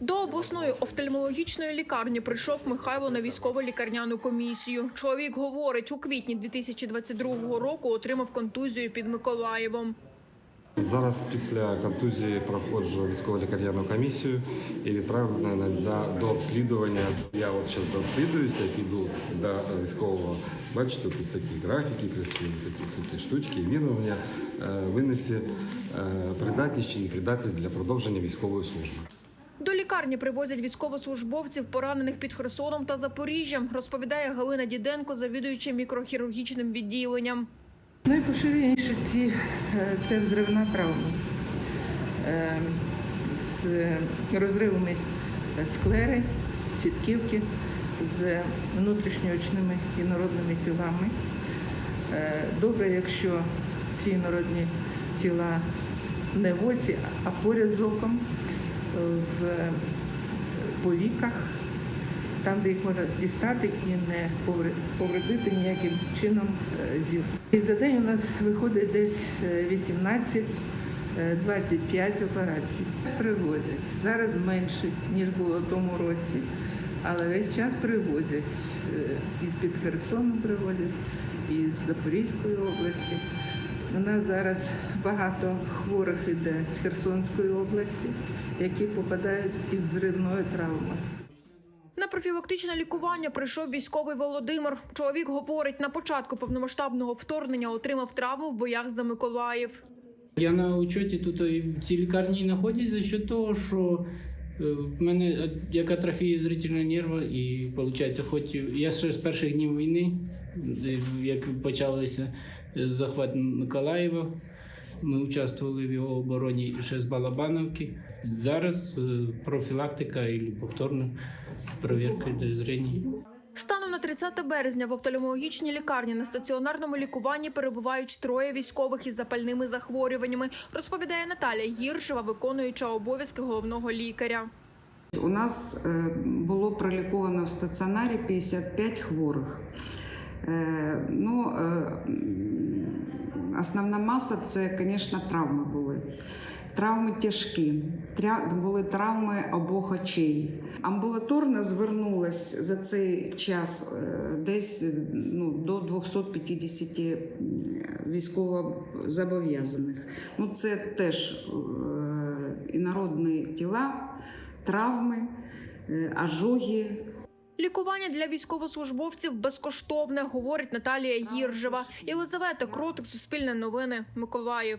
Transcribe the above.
До обласної офтальмологічної лікарні прийшов Михайло на військово лікарняну комісію. Чоловік говорить, у квітні 2022 року отримав контузію під Миколаєвом. Зараз після контузії проходжу військово-лікарняну комісію і відправлено на- на- до обслідування. Я от зараз дообслідуюся, піду до військового. Бачите, тут такі графіки красиві, такі штучки. Він у мене винесе придатність чи непридатність для продовження військової служби. Лікарні привозять військовослужбовців, поранених під Херсоном та Запоріжжям, розповідає Галина Діденко, завідуюча мікрохірургічним відділенням. Найпоширеніше ці е, це взривна травма Е, з розривами склери, сітківки, з внутрішньоочними інородними тілами. Е, Добре, якщо ці інородні тіла не в оці, а поряд з оком, е, в повіках, там, де їх можна дістати і не повредити ніяким чином е, зір. І за день у нас виходить десь е, 18 е, 25 операцій. Привозять. Зараз менше, ніж було в тому році, але весь час привозять. Е, Із під Херсону привозять, із Запорізької області. У нас зараз багато хворих іде з Херсонської області, які попадають із зривною травмою. На профілактичне лікування прийшов військовий Володимир. Чоловік говорить, на початку повномасштабного вторгнення отримав травму в боях за Миколаїв. Я на учеті тут в цій лікарні знаходжусь за що того, що в мене е, як атрофія зрительного нерва, і виходить, хоч я ще з перших днів війни, е, як почалося е, захват Миколаєва, ми участвували в його обороні ще з Балабановки. Зараз е, профілактика і повторна перевірка зрення. Станом на 30 березня в офтальмологічній лікарні на стаціонарному лікуванні перебувають троє військових із запальними захворюваннями, розповідає Наталя Гіршева, виконуюча обов'язки головного лікаря. У нас е, було проліковано в стаціонарі 55 хворих. Е, Ну, е, основна маса це, звісно, травми були. Травми тяжкі, Тря- були травми обох очей. Амбулаторно звернулось за цей час е, десь е, ну, до 250 військовозобов'язаних. Ну, це теж е, інородні тіла, травми, е, ожоги, Лікування для військовослужбовців безкоштовне, говорить Наталія Гіржева. Єлизавета Кротик, Суспільне новини, Миколаїв.